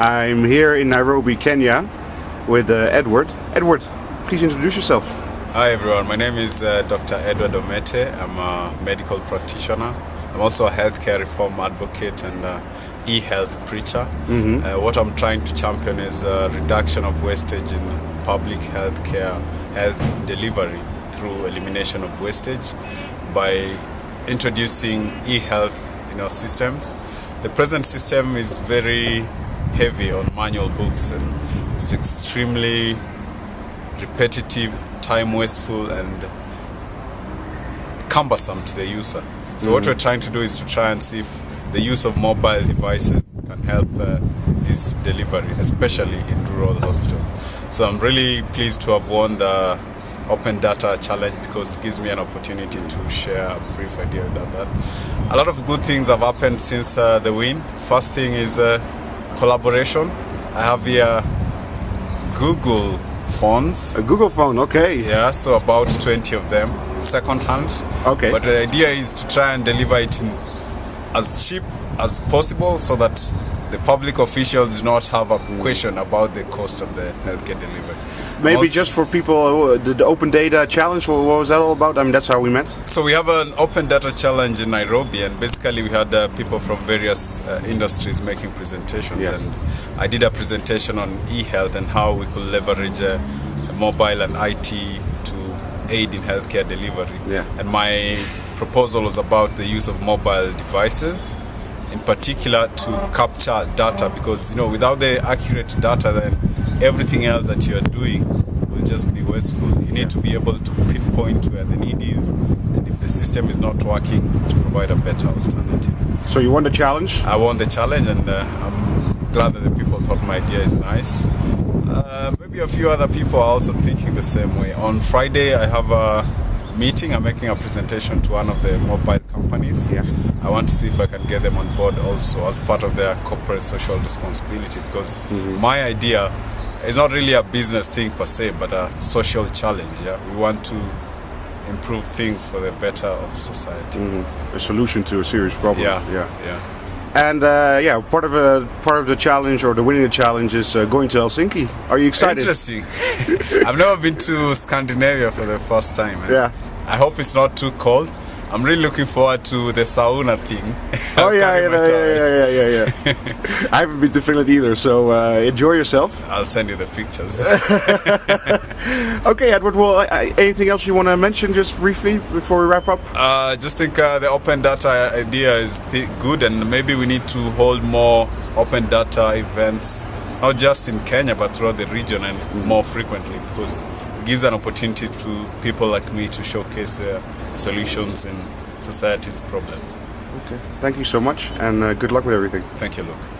I'm here in Nairobi, Kenya, with uh, Edward. Edward, please introduce yourself. Hi everyone, my name is uh, Dr. Edward Omete. I'm a medical practitioner. I'm also a healthcare reform advocate and uh, e-health preacher. Mm-hmm. Uh, what I'm trying to champion is a reduction of wastage in public healthcare health delivery through elimination of wastage by introducing e-health in our systems. The present system is very heavy on manual books and it's extremely repetitive, time wasteful and cumbersome to the user. So mm what we're trying to do is to try and see if the use of mobile devices can help uh, this delivery, especially in rural hospitals. So I'm really pleased to have won the Open Data Challenge because it gives me an opportunity to share a brief idea about that. A lot of good things have happened since uh, the win. First thing is uh, collaboration. I have here Google phones. A Google phone, okay. Yeah, so about 20 of them second hand. Okay. But the idea is to try and deliver it in as cheap as possible so that the public officials do not have a question about the cost of the healthcare delivery. Maybe Also- just for people, uh, the, the Open Data Challenge, what, what was that all about? I mean, that's how we met. So we have an open data challenge in Nairobi, and basically we had uh, people from various uh, industries making presentations. Yeah. And I did a presentation on e-health and how we could leverage uh, mobile and IT to aid in healthcare delivery. Yeah. And my proposal was about the use of mobile devices, in particular to capture data, because you know without the accurate data, then everything else that you are doing will just be wasteful. You need to be able to pinpoint where the need is, and if the system is not working, to provide a better alternative. So you won the challenge. I won the challenge, and uh, I'm glad that the people thought my idea is nice. Uh, maybe a few other people are also thinking the same way. On Friday, I have a meeting. I'm making a presentation to one of the mobile companies. Yeah. I want to see if I can get them on board also as part of their corporate social responsibility because mm-hmm. my idea is not really a business thing per se, but a social challenge. Yeah, we want to improve things for the better of society. Mm-hmm. A solution to a serious problem. Yeah, yeah. yeah. And uh, yeah, part of a part of the challenge or the winning the challenge is uh, going to Helsinki. Are you excited? Interesting. I've never been to Scandinavia for the first time. Yeah. I hope it's not too cold. I'm really looking forward to the sauna thing. Oh yeah, yeah, yeah, yeah, yeah. I haven't been to Finland either, so uh, enjoy yourself. I'll send you the pictures. Okay, Edward. Well, I, I, anything else you want to mention, just briefly, before we wrap up? uh, just think uh, the open data idea is th- good, and maybe we need to hold more open data events, not just in Kenya but throughout the region and more frequently, because it gives an opportunity to people like me to showcase their solutions in society's problems. Okay. Thank you so much, and uh, good luck with everything. Thank you, Luke.